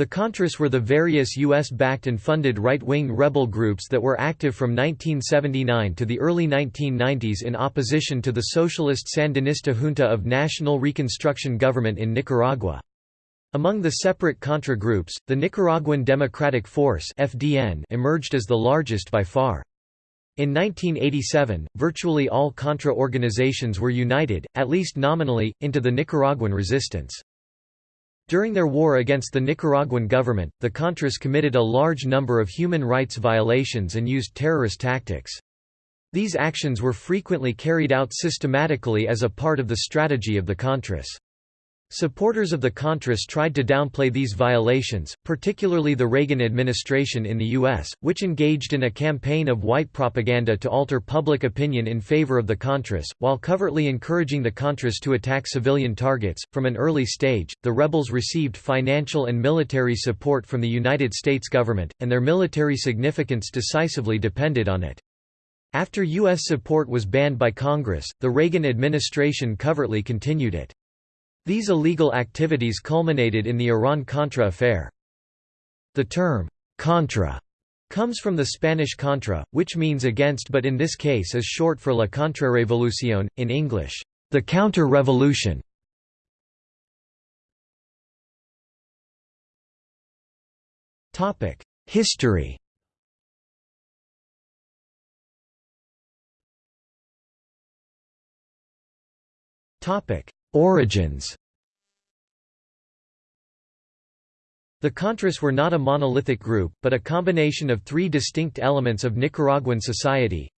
The Contras were the various U.S.-backed and funded right-wing rebel groups that were active from 1979 to the early 1990s in opposition to the socialist Sandinista junta of National Reconstruction Government in Nicaragua. Among the separate Contra groups, the Nicaraguan Democratic Force (FDN) emerged as the largest by far. In 1987, virtually all Contra organizations were united, at least nominally, into the Nicaraguan resistance. During their war against the Nicaraguan government, the Contras committed a large number of human rights violations and used terrorist tactics. These actions were frequently carried out systematically as a part of the strategy of the Contras. Supporters of the Contras tried to downplay these violations, particularly the Reagan administration in the U.S., which engaged in a campaign of white propaganda to alter public opinion in favor of the Contras, while covertly encouraging the Contras to attack civilian targets. From an early stage, the rebels received financial and military support from the United States government, and their military significance decisively depended on it. After U.S. support was banned by Congress, the Reagan administration covertly continued it. These illegal activities culminated in the Iran-Contra affair. The term, «contra» comes from the Spanish contra, which means against but in this case is short for la contrarrevolución, in English, the counter-revolution. History Origins The Contras were not a monolithic group, but a combination of three distinct elements of Nicaraguan society.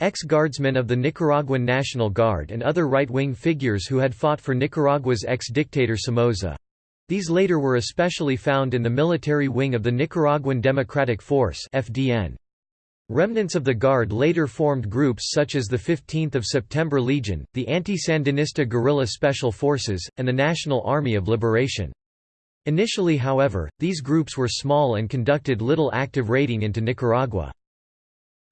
Ex-guardsmen of the Nicaraguan National Guard and other right-wing figures who had fought for Nicaragua's ex-dictator Somoza. These later were especially found in the military wing of the Nicaraguan Democratic Force FDN. Remnants of the Guard later formed groups such as the 15th of September Legion, the Anti-Sandinista Guerrilla Special Forces, and the National Army of Liberation. Initially however, these groups were small and conducted little active raiding into Nicaragua.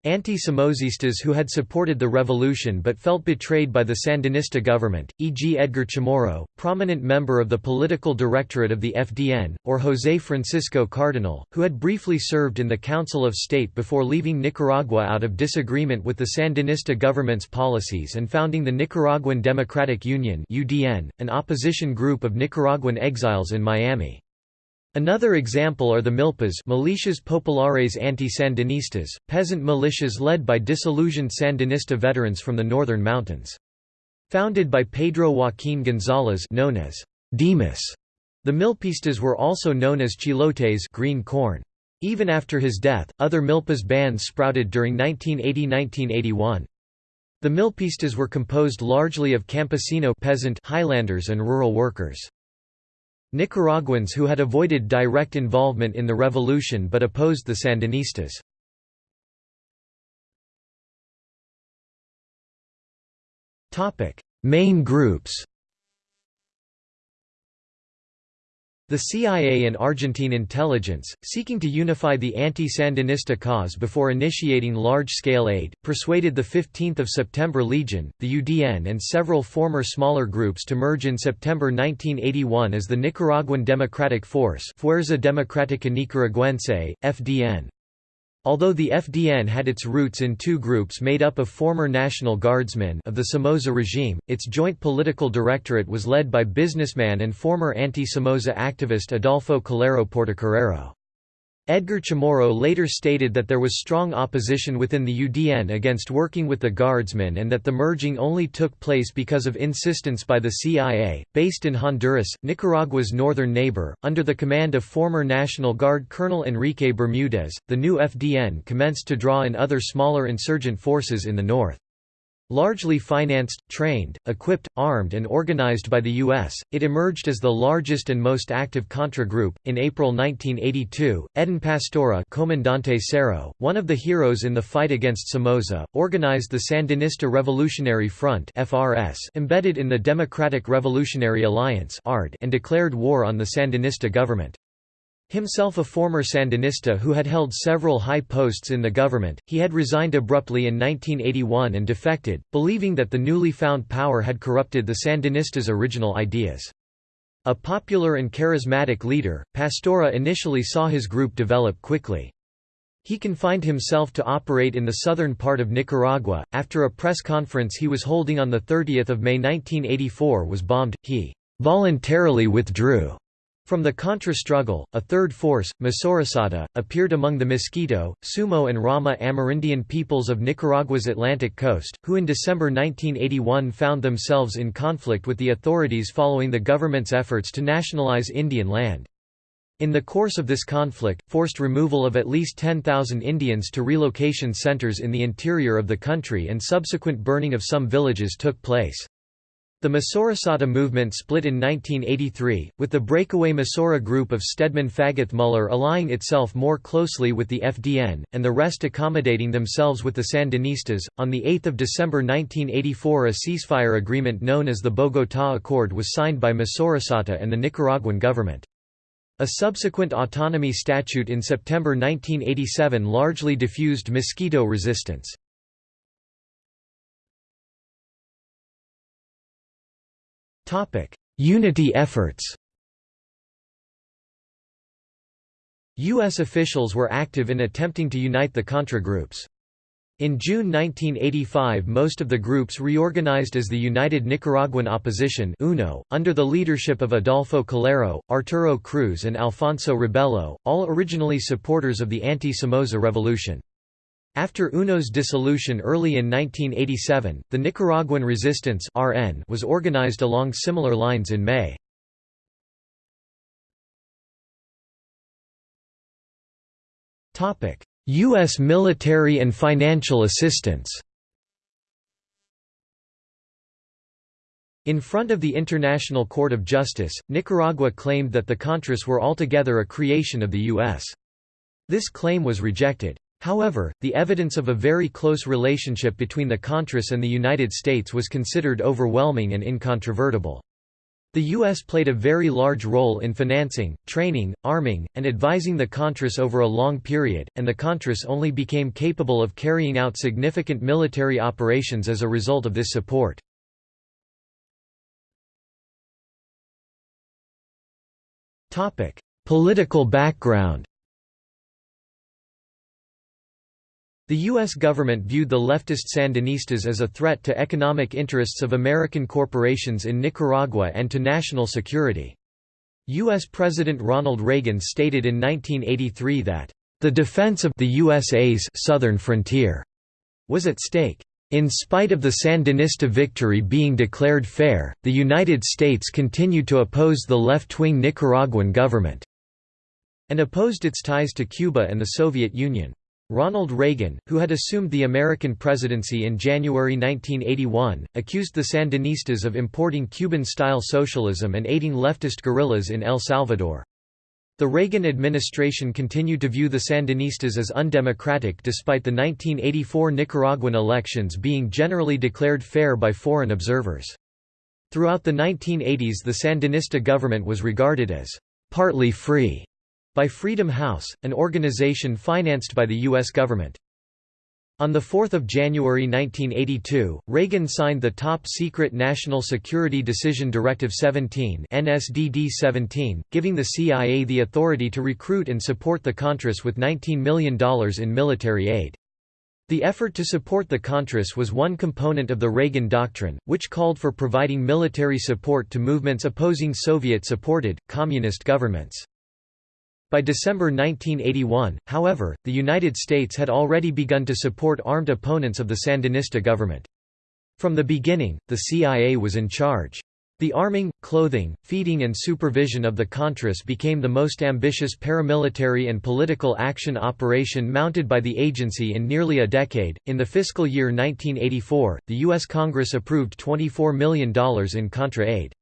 Anti-Somozistas who had supported the revolution but felt betrayed by the Sandinista government, e.g. Edgar Chamorro, prominent member of the political directorate of the FDN, or José Francisco Cardenal, who had briefly served in the Council of State before leaving Nicaragua out of disagreement with the Sandinista government's policies and founding the Nicaraguan Democratic Union an opposition group of Nicaraguan exiles in Miami. Another example are the milpas militias populares anti-Sandinistas, peasant militias led by disillusioned Sandinista veterans from the northern mountains. Founded by Pedro Joaquín González known as Dimas, the milpistas were also known as chilotes green corn. Even after his death, other milpas bands sprouted during 1980–1981. The milpistas were composed largely of campesino peasant highlanders and rural workers. Nicaraguans who had avoided direct involvement in the revolution but opposed the Sandinistas. Main groups The CIA and Argentine intelligence, seeking to unify the anti-Sandinista cause before initiating large-scale aid, persuaded the 15th of September Legion, the UDN and several former smaller groups to merge in September 1981 as the Nicaraguan Democratic Force Fuerza Democrática Nicaragüense, FDN. Although the FDN had its roots in two groups made up of former National Guardsmen of the Somoza regime, its joint political directorate was led by businessman and former anti-Somoza activist Adolfo Calero Portocarrero. Edgar Chamorro later stated that there was strong opposition within the UDN against working with the Guardsmen and that the merging only took place because of insistence by the CIA. Based in Honduras, Nicaragua's northern neighbor, under the command of former National Guard Colonel Enrique Bermudez, the new FDN commenced to draw in other smaller insurgent forces in the north. Largely financed, trained, equipped, armed, and organized by the U.S., it emerged as the largest and most active Contra group. In April 1982, Edén Pastora, Comandante one of the heroes in the fight against Somoza, organized the Sandinista Revolutionary Front (FRS), embedded in the Democratic Revolutionary Alliance (ARD), and declared war on the Sandinista government. Himself a former Sandinista who had held several high posts in the government, he had resigned abruptly in 1981 and defected, believing that the newly found power had corrupted the Sandinistas' original ideas. A popular and charismatic leader, Pastora initially saw his group develop quickly. He confined himself to operate in the southern part of Nicaragua. After a press conference he was holding on 30 May 1984 was bombed, he voluntarily withdrew. From the Contra struggle, a third force, Misurasata, appeared among the Miskito, Sumo and Rama Amerindian peoples of Nicaragua's Atlantic coast, who in December 1981 found themselves in conflict with the authorities following the government's efforts to nationalize Indian land. In the course of this conflict, forced removal of at least 10,000 Indians to relocation centers in the interior of the country and subsequent burning of some villages took place. The Misurasata movement split in 1983, with the breakaway Misura group of Stedman Fagoth-Muller allying itself more closely with the FDN, and the rest accommodating themselves with the Sandinistas. On 8 December 1984 a ceasefire agreement known as the Bogotá Accord was signed by Misurasata and the Nicaraguan government. A subsequent autonomy statute in September 1987 largely diffused Miskito resistance. Unity efforts U.S. officials were active in attempting to unite the Contra groups. In June 1985 most of the groups reorganized as the United Nicaraguan Opposition UNO, under the leadership of Adolfo Calero, Arturo Cruz and Alfonso Robelo, all originally supporters of the anti-Somoza revolution. After UNO's dissolution early in 1987, the Nicaraguan Resistance (RN) was organized along similar lines in May. U.S. military and financial assistance In front of the International Court of Justice, Nicaragua claimed that the Contras were altogether a creation of the U.S. This claim was rejected. However, the evidence of a very close relationship between the Contras and the United States was considered overwhelming and incontrovertible. The U.S. played a very large role in financing, training, arming, and advising the Contras over a long period, and the Contras only became capable of carrying out significant military operations as a result of this support. Political background The U.S. government viewed the leftist Sandinistas as a threat to economic interests of American corporations in Nicaragua and to national security. U.S. President Ronald Reagan stated in 1983 that, "...the defense of the USA's southern frontier," was at stake. In spite of the Sandinista victory being declared fair, the United States continued to oppose the left-wing Nicaraguan government, and opposed its ties to Cuba and the Soviet Union. Ronald Reagan, who had assumed the American presidency in January 1981, accused the Sandinistas of importing Cuban-style socialism and aiding leftist guerrillas in El Salvador. The Reagan administration continued to view the Sandinistas as undemocratic despite the 1984 Nicaraguan elections being generally declared fair by foreign observers. Throughout the 1980s the Sandinista government was regarded as partly free by Freedom House, an organization financed by the U.S. government. On 4 January 1982, Reagan signed the top-secret National Security Decision Directive 17 NSDD-17, giving the CIA the authority to recruit and support the Contras with $19 million in military aid. The effort to support the Contras was one component of the Reagan Doctrine, which called for providing military support to movements opposing Soviet-supported, communist governments. By December 1981, however, the United States had already begun to support armed opponents of the Sandinista government. From the beginning, the CIA was in charge. The arming, clothing, feeding and supervision of the Contras became the most ambitious paramilitary and political action operation mounted by the agency in nearly a decade. In the fiscal year 1984, the U.S. Congress approved $24 million in Contra aid.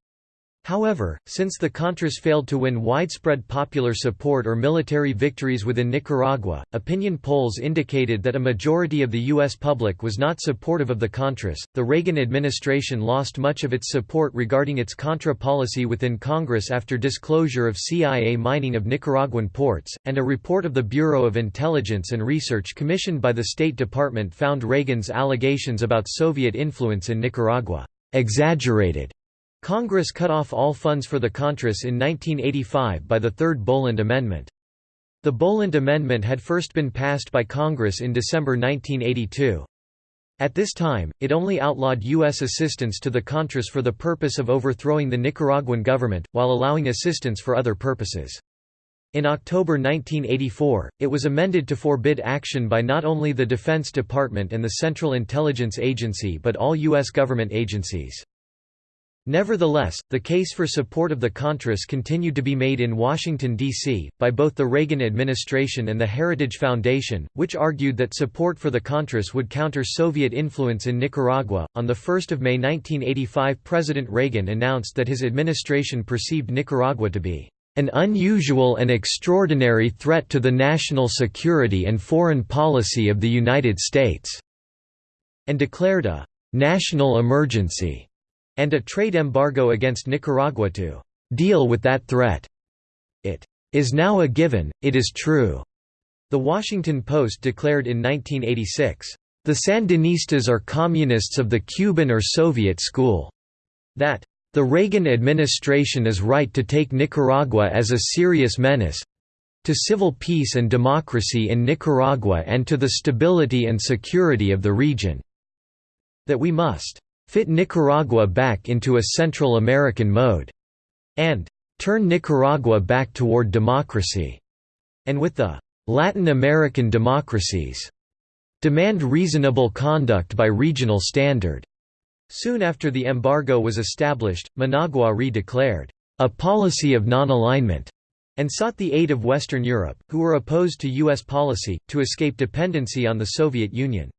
However, since the Contras failed to win widespread popular support or military victories within Nicaragua, opinion polls indicated that a majority of the U.S. public was not supportive of the Contras. The Reagan administration lost much of its support regarding its Contra policy within Congress after disclosure of CIA mining of Nicaraguan ports, and a report of the Bureau of Intelligence and Research commissioned by the State Department found Reagan's allegations about Soviet influence in Nicaragua exaggerated Congress cut off all funds for the Contras in 1985 by the Third Boland Amendment. The Boland Amendment had first been passed by Congress in December 1982. At this time, it only outlawed U.S. assistance to the Contras for the purpose of overthrowing the Nicaraguan government, while allowing assistance for other purposes. In October 1984, it was amended to forbid action by not only the Defense Department and the Central Intelligence Agency but all U.S. government agencies. Nevertheless, the case for support of the Contras continued to be made in Washington, D.C., by both the Reagan administration and the Heritage Foundation, which argued that support for the Contras would counter Soviet influence in Nicaragua. On 1 May 1985, President Reagan announced that his administration perceived Nicaragua to be an unusual and extraordinary threat to the national security and foreign policy of the United States, and declared a national emergency and a trade embargo against Nicaragua to deal with that threat. It is now a given, it is true. The Washington Post declared in 1986, the Sandinistas are communists of the Cuban or Soviet school. That the Reagan administration is right to take Nicaragua as a serious menace to civil peace and democracy in Nicaragua and to the stability and security of the region. That we must fit Nicaragua back into a Central American mode, and turn Nicaragua back toward democracy, and with the Latin American democracies, demand reasonable conduct by regional standard. Soon after the embargo was established, Managua re-declared a policy of non-alignment and sought the aid of Western Europe, who were opposed to U.S. policy, to escape dependency on the Soviet Union.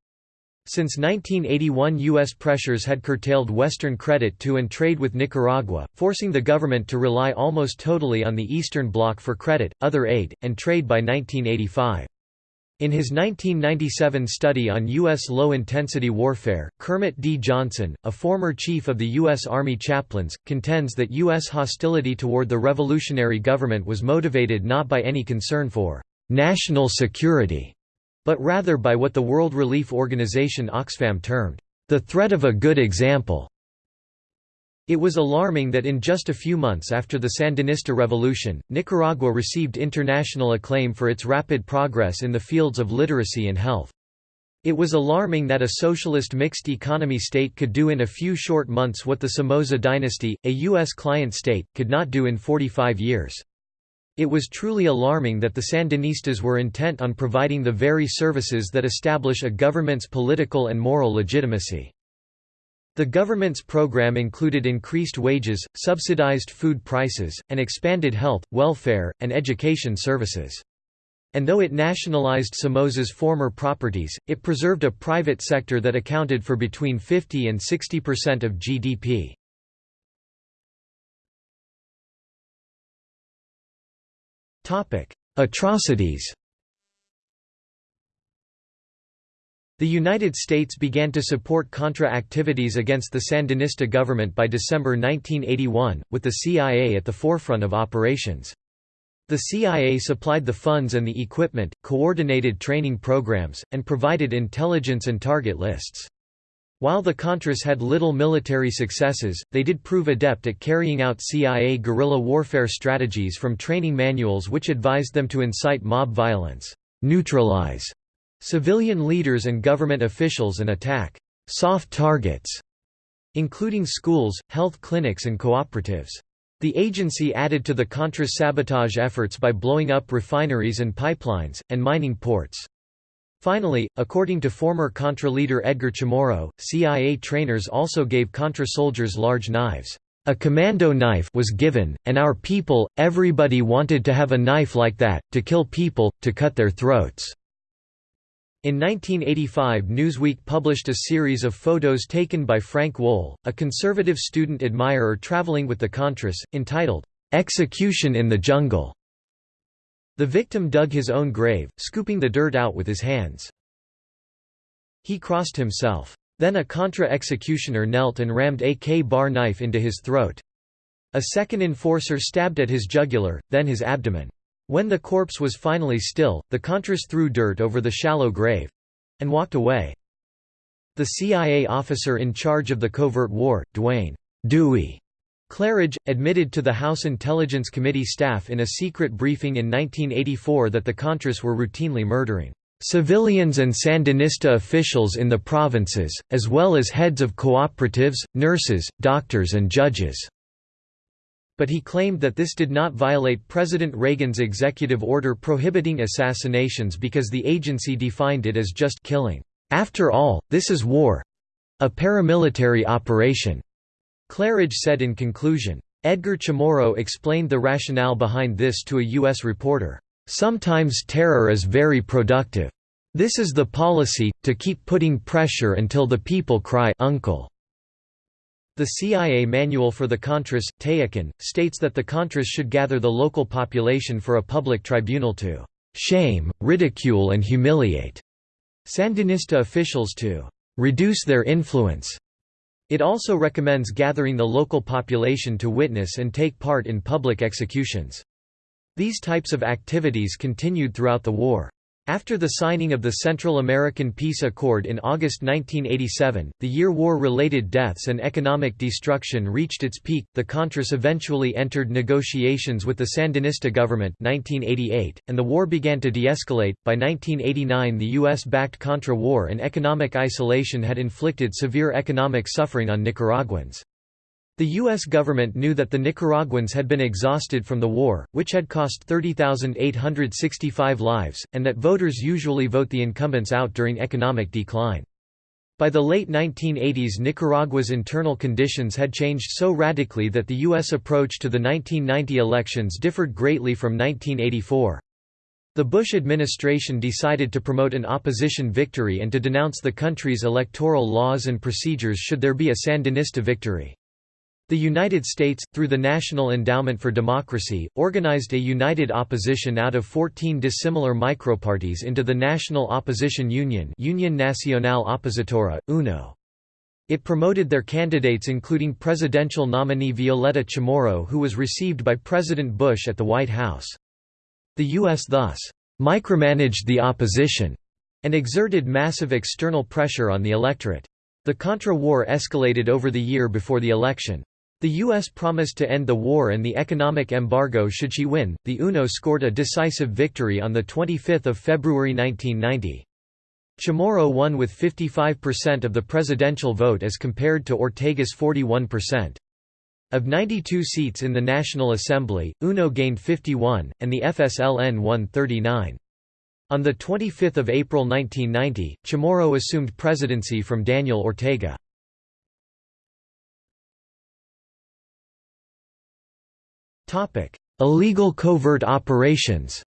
Since 1981 U.S. pressures had curtailed Western credit to and trade with Nicaragua, forcing the government to rely almost totally on the Eastern Bloc for credit, other aid, and trade by 1985. In his 1997 study on U.S. low-intensity warfare, Kermit D. Johnson, a former chief of the U.S. Army chaplains, contends that U.S. hostility toward the revolutionary government was motivated not by any concern for «national security», but rather by what the World Relief Organization Oxfam termed, "...the threat of a good example." It was alarming that in just a few months after the Sandinista revolution, Nicaragua received international acclaim for its rapid progress in the fields of literacy and health. It was alarming that a socialist mixed economy state could do in a few short months what the Somoza dynasty, a U.S. client state, could not do in 45 years. It was truly alarming that the Sandinistas were intent on providing the very services that establish a government's political and moral legitimacy. The government's program included increased wages, subsidized food prices, and expanded health, welfare, and education services. And though it nationalized Somoza's former properties, it preserved a private sector that accounted for between 50 and 60% of GDP. Topic: Atrocities. The United States began to support Contra activities against the Sandinista government by December 1981, with the CIA at the forefront of operations. The CIA supplied the funds and the equipment, coordinated training programs, and provided intelligence and target lists. While the Contras had little military successes, they did prove adept at carrying out CIA guerrilla warfare strategies from training manuals which advised them to incite mob violence, neutralize civilian leaders and government officials and attack soft targets, including schools, health clinics and cooperatives. The agency added to the Contras sabotage efforts by blowing up refineries and pipelines, and mining ports. Finally, according to former Contra leader Edgar Chamorro, CIA trainers also gave Contra soldiers large knives. A commando knife was given, and our people, everybody wanted to have a knife like that, to kill people, to cut their throats." In 1985 Newsweek published a series of photos taken by Frank Wohl, a conservative student admirer traveling with the Contras, entitled, "'Execution in the Jungle' The victim dug his own grave, scooping the dirt out with his hands. He crossed himself. Then a Contra-executioner knelt and rammed a K-bar knife into his throat. A second enforcer stabbed at his jugular, then his abdomen. When the corpse was finally still, the Contras threw dirt over the shallow grave—and walked away. The CIA officer in charge of the covert war, Duane Dewey Clarridge, admitted to the House Intelligence Committee staff in a secret briefing in 1984 that the Contras were routinely murdering civilians and Sandinista officials in the provinces, as well as heads of cooperatives, nurses, doctors and judges." But he claimed that this did not violate President Reagan's executive order prohibiting assassinations because the agency defined it as just killing. After all, this is war—a paramilitary operation. Clarridge said in conclusion. Edgar Chamorro explained the rationale behind this to a U.S. reporter. Sometimes terror is very productive. This is the policy, to keep putting pressure until the people cry uncle. The CIA Manual for the Contras, Tayacán, states that the Contras should gather the local population for a public tribunal to shame, ridicule and humiliate Sandinista officials to reduce their influence it also recommends gathering the local population to witness and take part in public executions. These types of activities continued throughout the war. After the signing of the Central American Peace Accord in August 1987, the year war-related deaths and economic destruction reached its peak. The Contras eventually entered negotiations with the Sandinista government 1988, and the war began to de-escalate. By 1989, the US-backed Contra war and economic isolation had inflicted severe economic suffering on Nicaraguans. The U.S. government knew that the Nicaraguans had been exhausted from the war, which had cost 30,865 lives, and that voters usually vote the incumbents out during economic decline. By the late 1980s Nicaragua's internal conditions had changed so radically that the U.S. approach to the 1990 elections differed greatly from 1984. The Bush administration decided to promote an opposition victory and to denounce the country's electoral laws and procedures should there be a Sandinista victory. The United States, through the National Endowment for Democracy, organized a united opposition out of 14 dissimilar microparties into the National Opposition Union Union Nacional Opositora, UNO. It promoted their candidates including presidential nominee Violeta Chamorro who was received by President Bush at the White House. The U.S. thus micromanaged the opposition and exerted massive external pressure on the electorate. The Contra War escalated over the year before the election. The U.S. promised to end the war and the economic embargo should she win. The UNO scored a decisive victory on 25 February 1990. Chamorro won with 55% of the presidential vote as compared to Ortega's 41%. Of 92 seats in the National Assembly, UNO gained 51, and the FSLN won 39. On 25 April 1990, Chamorro assumed presidency from Daniel Ortega. Illegal covert operations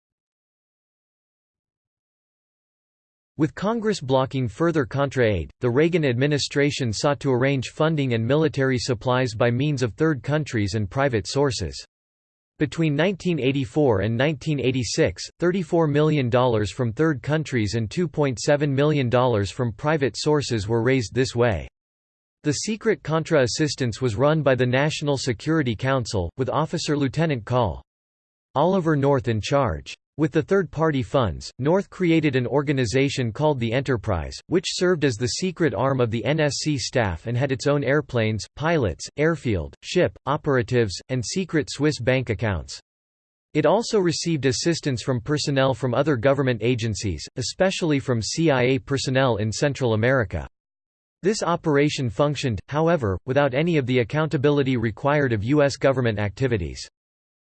With Congress blocking further Contra-aid, the Reagan administration sought to arrange funding and military supplies by means of third countries and private sources. Between 1984 and 1986, $34 million from third countries and $2.7 million from private sources were raised this way. The secret Contra assistance was run by the National Security Council, with Officer Lieutenant Col. Oliver North in charge. With the third-party funds, North created an organization called the Enterprise, which served as the secret arm of the NSC staff and had its own airplanes, pilots, airfield, ship, operatives, and secret Swiss bank accounts. It also received assistance from personnel from other government agencies, especially from CIA personnel in Central America. This operation functioned, however, without any of the accountability required of U.S. government activities.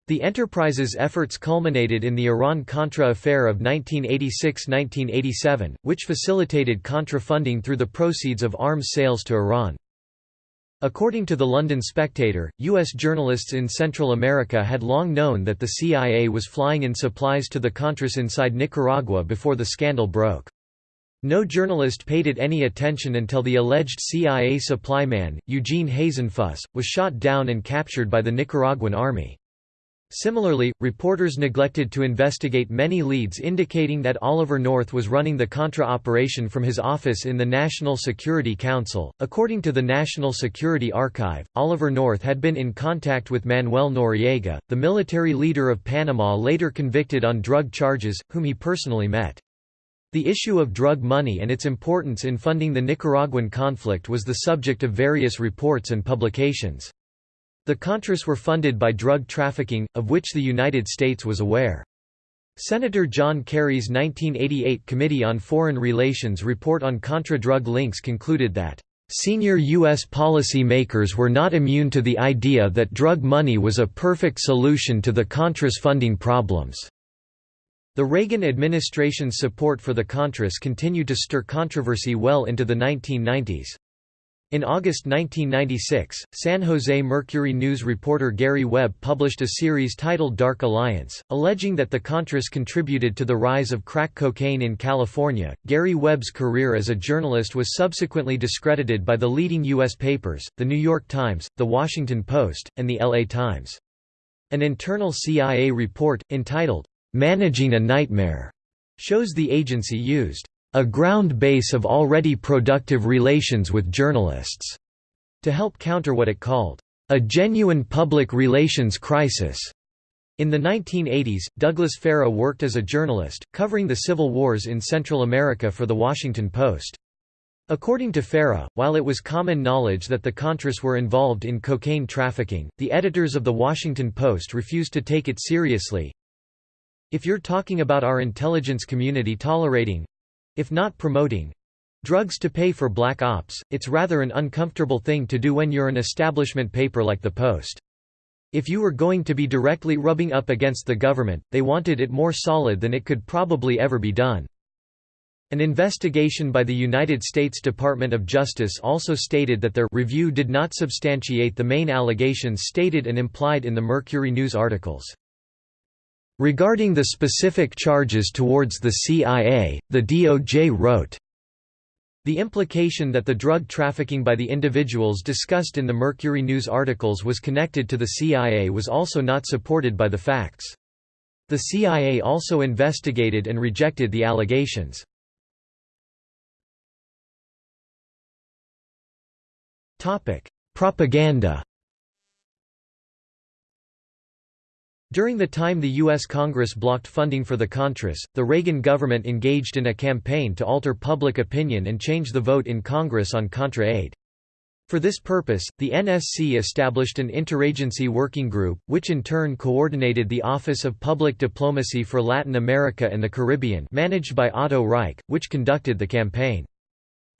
The enterprise's efforts culminated in the Iran-Contra affair of 1986–1987, which facilitated Contra funding through the proceeds of arms sales to Iran. According to the London Spectator, U.S. journalists in Central America had long known that the CIA was flying in supplies to the Contras inside Nicaragua before the scandal broke. No journalist paid it any attention until the alleged CIA supply man, Eugene Hasenfus, was shot down and captured by the Nicaraguan army. Similarly, reporters neglected to investigate many leads indicating that Oliver North was running the Contra operation from his office in the National Security Council. According to the National Security Archive, Oliver North had been in contact with Manuel Noriega, the military leader of Panama later convicted on drug charges, whom he personally met. The issue of drug money and its importance in funding the Nicaraguan conflict was the subject of various reports and publications. The Contras were funded by drug trafficking, of which the United States was aware. Senator John Kerry's 1988 Committee on Foreign Relations report on Contra drug links concluded that Senior U.S. policy makers were not immune to the idea that drug money was a perfect solution to the Contras funding problems. The Reagan administration's support for the Contras continued to stir controversy well into the 1990s. In August 1996, San Jose Mercury News reporter Gary Webb published a series titled Dark Alliance, alleging that the Contras contributed to the rise of crack cocaine in California. Gary Webb's career as a journalist was subsequently discredited by the leading U.S. papers, The New York Times, The Washington Post, and The LA Times. An internal CIA report, entitled, Managing a Nightmare, shows the agency used a ground base of already productive relations with journalists, to help counter what it called a genuine public relations crisis. In the 1980s, Douglas Farah worked as a journalist, covering the civil wars in Central America for The Washington Post. According to Farah, while it was common knowledge that the Contras were involved in cocaine trafficking, the editors of The Washington Post refused to take it seriously. If you're talking about our intelligence community tolerating, if not promoting drugs to pay for black ops, it's rather an uncomfortable thing to do when you're an establishment paper like the Post. If you were going to be directly rubbing up against the government, they wanted it more solid than it could probably ever be done. An investigation by the United States Department of Justice also stated that their review did not substantiate the main allegations stated and implied in the Mercury News articles. Regarding the specific charges towards the CIA, the DOJ wrote, the implication that the drug trafficking by the individuals discussed in the Mercury News articles was connected to the CIA was also not supported by the facts. The CIA also investigated and rejected the allegations. Propaganda During the time the U.S. Congress blocked funding for the Contras, the Reagan government engaged in a campaign to alter public opinion and change the vote in Congress on Contra aid. For this purpose, the NSC established an interagency working group, which in turn coordinated the Office of Public Diplomacy for Latin America and the Caribbean managed by Otto Reich, which conducted the campaign.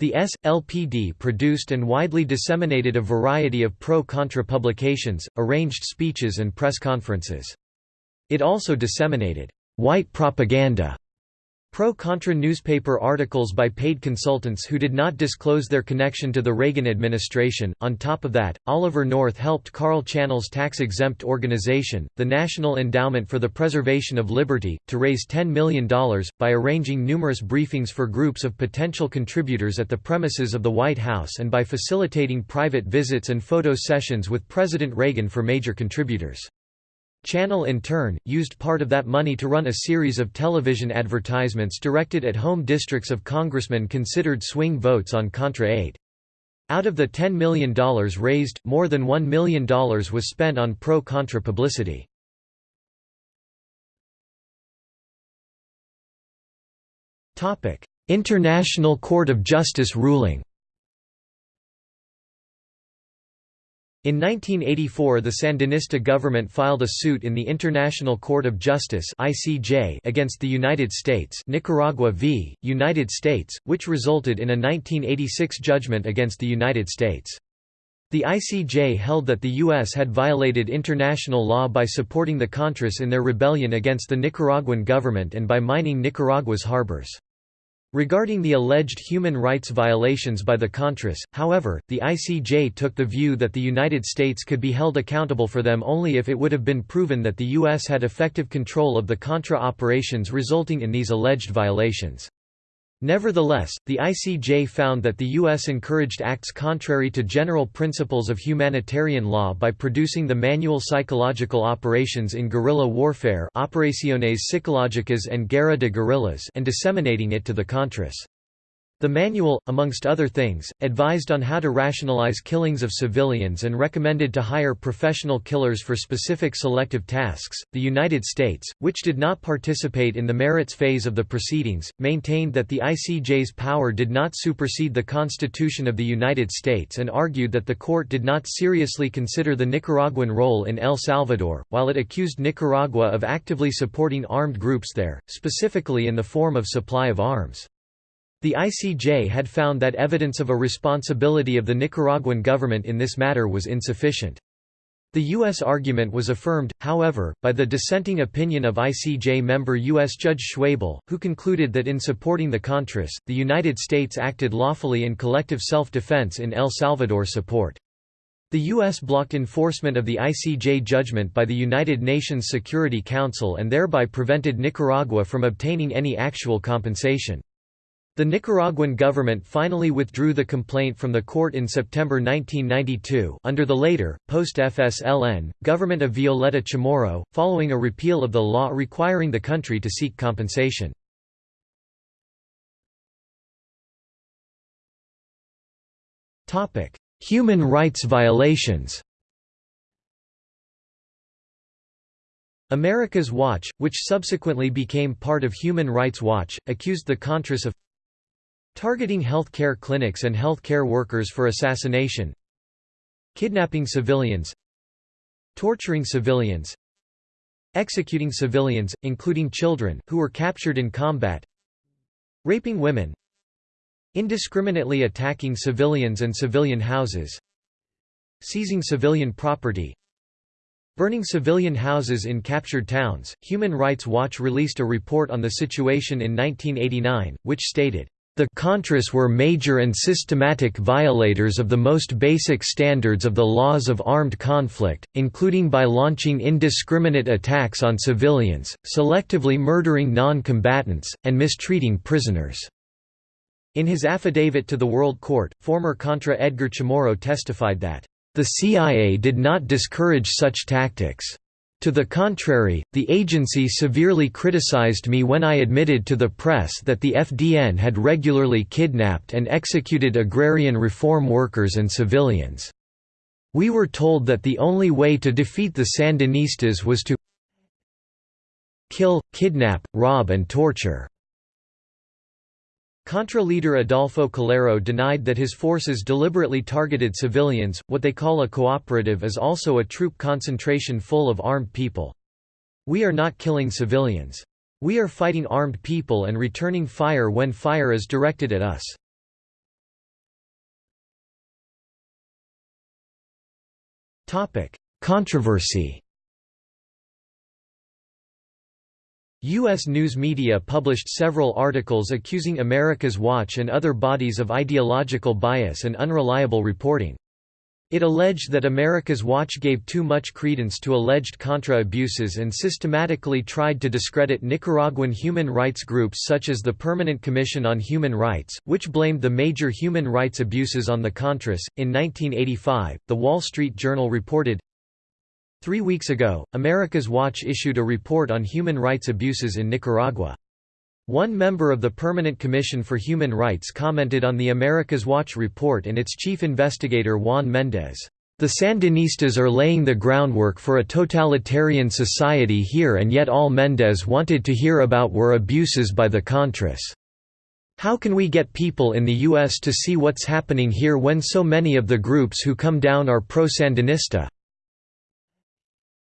The S.L.P.D. produced and widely disseminated a variety of pro-Contra publications, arranged speeches and press conferences. It also disseminated white propaganda Pro-Contra newspaper articles by paid consultants who did not disclose their connection to the Reagan administration. On top of that, Oliver North helped Carl Channell's tax-exempt organization, the National Endowment for the Preservation of Liberty, to raise $10 million, by arranging numerous briefings for groups of potential contributors at the premises of the White House and by facilitating private visits and photo sessions with President Reagan for major contributors. Channell in turn, used part of that money to run a series of television advertisements directed at home districts of congressmen considered swing votes on Contra aid. Out of the $10 million raised, more than $1 million was spent on pro-Contra publicity. International Court of Justice ruling In 1984 the Sandinista government filed a suit in the International Court of Justice ICJ against the United States Nicaragua v. United States, which resulted in a 1986 judgment against the United States. The ICJ held that the U.S. had violated international law by supporting the Contras in their rebellion against the Nicaraguan government and by mining Nicaragua's harbors. Regarding the alleged human rights violations by the Contras, however, the ICJ took the view that the United States could be held accountable for them only if it would have been proven that the U.S. had effective control of the Contra operations resulting in these alleged violations. Nevertheless, the ICJ found that the U.S. encouraged acts contrary to general principles of humanitarian law by producing the manual psychological operations in guerrilla warfare Operaciones Psicológicas and Guerra de Guerrillas and disseminating it to the Contras. The manual, amongst other things, advised on how to rationalize killings of civilians and recommended to hire professional killers for specific selective tasks. The United States, which did not participate in the merits phase of the proceedings, maintained that the ICJ's power did not supersede the Constitution of the United States and argued that the court did not seriously consider the Nicaraguan role in El Salvador, while it accused Nicaragua of actively supporting armed groups there, specifically in the form of supply of arms. The ICJ had found that evidence of a responsibility of the Nicaraguan government in this matter was insufficient. The U.S. argument was affirmed, however, by the dissenting opinion of ICJ member U.S. Judge Schwebel, who concluded that in supporting the Contras, the United States acted lawfully in collective self-defense in El Salvador support. The U.S. blocked enforcement of the ICJ judgment by the United Nations Security Council and thereby prevented Nicaragua from obtaining any actual compensation. The Nicaraguan government finally withdrew the complaint from the court in September 1992 under the later, post-FSLN, government of Violeta Chamorro, following a repeal of the law requiring the country to seek compensation. Human rights violations America's Watch, which subsequently became part of Human Rights Watch, accused the Contras of Targeting health care clinics and health care workers for assassination Kidnapping civilians Torturing civilians Executing civilians, including children, who were captured in combat Raping women Indiscriminately attacking civilians and civilian houses Seizing civilian property Burning civilian houses in captured towns. Human Rights Watch released a report on the situation in 1989, which stated, the Contras were major and systematic violators of the most basic standards of the laws of armed conflict, including by launching indiscriminate attacks on civilians, selectively murdering non-combatants, and mistreating prisoners." In his affidavit to the World Court, former Contra Edgar Chamorro testified that, "...the CIA did not discourage such tactics." To the contrary, the agency severely criticized me when I admitted to the press that the FDN had regularly kidnapped and executed agrarian reform workers and civilians. We were told that the only way to defeat the Sandinistas was to kill, kidnap, rob and torture. Contra leader Adolfo Calero denied that his forces deliberately targeted civilians. What they call a cooperative is also a troop concentration full of armed people. We are not killing civilians. We are fighting armed people and returning fire when fire is directed at us. Controversy U.S. news media published several articles accusing America's Watch and other bodies of ideological bias and unreliable reporting. It alleged that America's Watch gave too much credence to alleged Contra abuses and systematically tried to discredit Nicaraguan human rights groups such as the Permanent Commission on Human Rights, which blamed the major human rights abuses on the Contras. In 1985, The Wall Street Journal reported Three weeks ago, America's Watch issued a report on human rights abuses in Nicaragua. One member of the Permanent Commission for Human Rights commented on the America's Watch report and its chief investigator Juan Méndez. The Sandinistas are laying the groundwork for a totalitarian society here and yet all Méndez wanted to hear about were abuses by the Contras. How can we get people in the U.S. to see what's happening here when so many of the groups who come down are pro-Sandinista?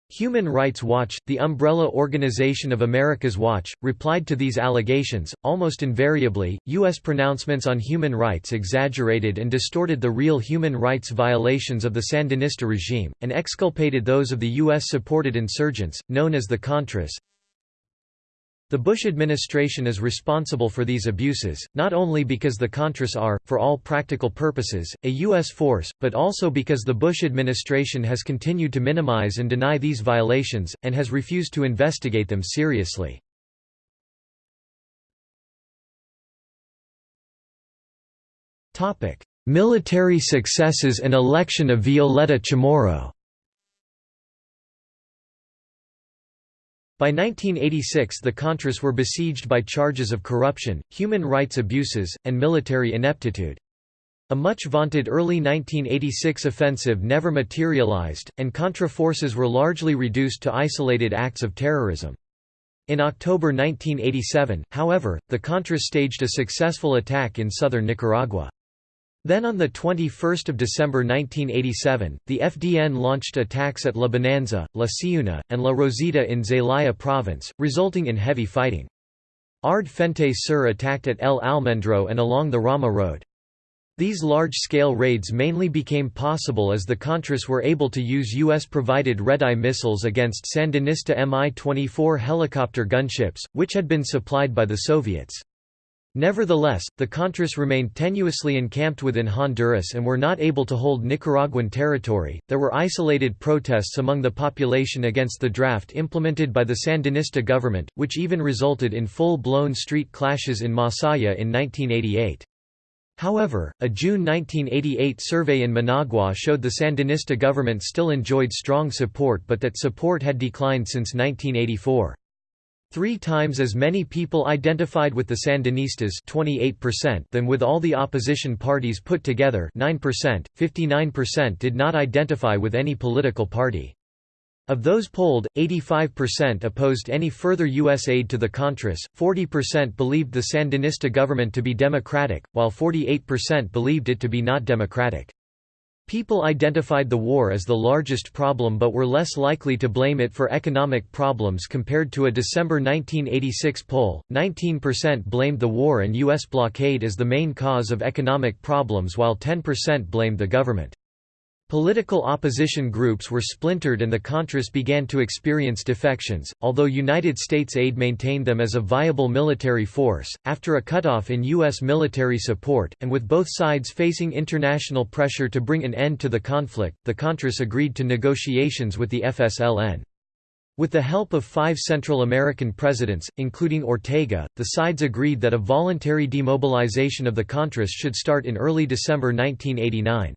Human Rights Watch, the umbrella organization of America's Watch, replied to these allegations. Almost invariably, U.S. pronouncements on human rights exaggerated and distorted the real human rights violations of the Sandinista regime, and exculpated those of the U.S. supported insurgents, known as the Contras. The Bush administration is responsible for these abuses, not only because the Contras are, for all practical purposes, a U.S. force, but also because the Bush administration has continued to minimize and deny these violations, and has refused to investigate them seriously. Military successes and election of Violeta Chamorro By 1986 the Contras were besieged by charges of corruption, human rights abuses, and military ineptitude. A much vaunted early 1986 offensive never materialized, and Contra forces were largely reduced to isolated acts of terrorism. In October 1987, however, the Contras staged a successful attack in southern Nicaragua. Then on 21 December 1987, the FDN launched attacks at La Bonanza, La Siuna, and La Rosita in Zelaya province, resulting in heavy fighting. Ard Frente Sur attacked at El Almendro and along the Rama Road. These large-scale raids mainly became possible as the Contras were able to use U.S.-provided Red-Eye missiles against Sandinista Mi-24 helicopter gunships, which had been supplied by the Soviets. Nevertheless, the Contras remained tenuously encamped within Honduras and were not able to hold Nicaraguan territory. There were isolated protests among the population against the draft implemented by the Sandinista government, which even resulted in full blown street clashes in Masaya in 1988. However, a June 1988 survey in Managua showed the Sandinista government still enjoyed strong support but that support had declined since 1984. Three times as many people identified with the Sandinistas 28% than with all the opposition parties put together 9%, 59% did not identify with any political party. Of those polled, 85% opposed any further U.S. aid to the Contras, 40% believed the Sandinista government to be democratic, while 48% believed it to be not democratic. People identified the war as the largest problem but were less likely to blame it for economic problems compared to a December 1986 poll. 19% blamed the war and U.S. blockade as the main cause of economic problems while 10% blamed the government. Political opposition groups were splintered and the Contras began to experience defections, although United States aid maintained them as a viable military force. After a cutoff in U.S. military support, and with both sides facing international pressure to bring an end to the conflict, the Contras agreed to negotiations with the FSLN. With the help of five Central American presidents, including Ortega, the sides agreed that a voluntary demobilization of the Contras should start in early December 1989.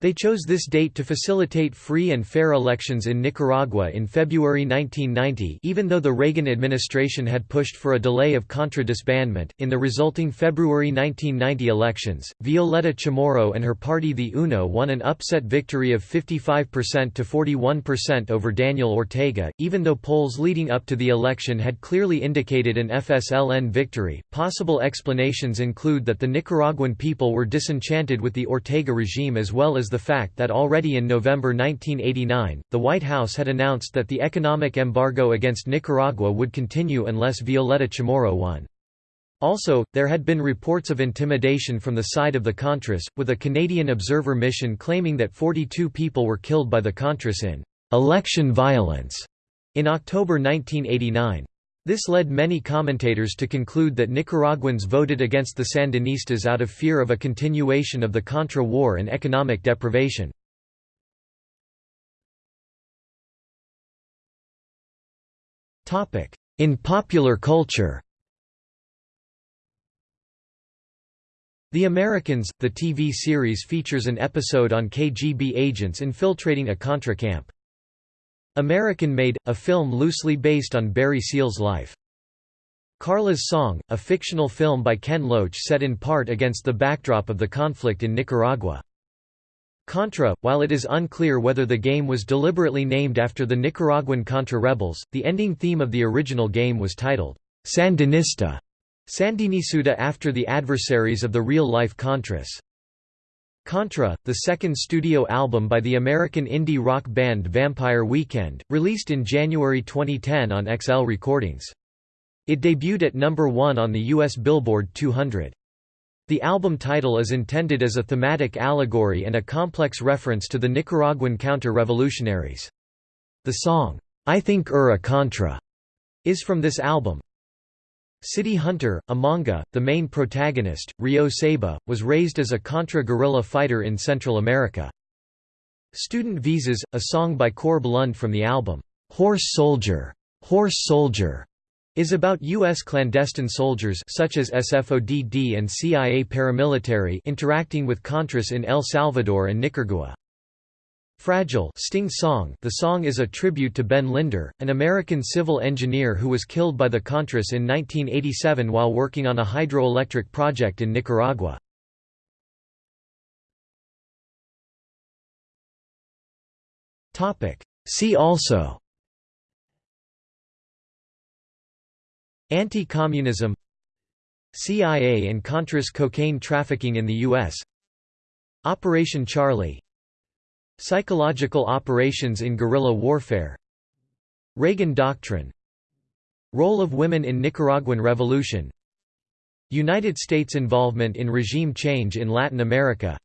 They chose this date to facilitate free and fair elections in Nicaragua in February 1990 even though the Reagan administration had pushed for a delay of Contra disbandment. In the resulting February 1990 elections, Violeta Chamorro and her party the UNO won an upset victory of 55% to 41% over Daniel Ortega, even though polls leading up to the election had clearly indicated an FSLN victory. Possible explanations include that the Nicaraguan people were disenchanted with the Ortega regime as well as the fact that already in November 1989, the White House had announced that the economic embargo against Nicaragua would continue unless Violeta Chamorro won. Also, there had been reports of intimidation from the side of the Contras, with a Canadian observer mission claiming that 42 people were killed by the Contras in election violence in October 1989. This led many commentators to conclude that Nicaraguans voted against the Sandinistas out of fear of a continuation of the Contra War and economic deprivation. In popular culture The Americans, the TV series features an episode on KGB agents infiltrating a Contra camp. American Made, a film loosely based on Barry Seal's life. Carla's Song, a fictional film by Ken Loach set in part against the backdrop of the conflict in Nicaragua. Contra, while it is unclear whether the game was deliberately named after the Nicaraguan Contra rebels, the ending theme of the original game was titled, Sandinista, Sandinisuta after the adversaries of the real-life Contras. Contra, the second studio album by the American indie rock band Vampire Weekend, released in January 2010 on XL Recordings. It debuted at number 1 on the US Billboard 200. The album title is intended as a thematic allegory and a complex reference to the Nicaraguan counter-revolutionaries. The song, I Think Ur a Contra, is from this album. City Hunter, a manga, the main protagonist, Ryo Saeba, was raised as a contra-guerrilla fighter in Central America. Student Visas, a song by Corb Lund from the album, "'Horse Soldier' Horse Soldier' is about U.S. clandestine soldiers such as SFOD-D and CIA paramilitary interacting with Contras in El Salvador and Nicaragua. Fragile Sting song The song is a tribute to Ben Linder, an American civil engineer who was killed by the Contras in 1987 while working on a hydroelectric project in Nicaragua. See also Anti-communism CIA and Contras cocaine trafficking in the U.S. Operation Charlie Psychological operations in guerrilla warfare Reagan Doctrine Role of women in Nicaraguan Revolution United States involvement in regime change in Latin America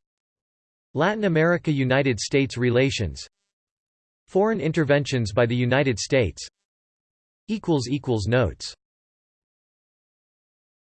Latin America–United States relations Foreign interventions by the United States Notes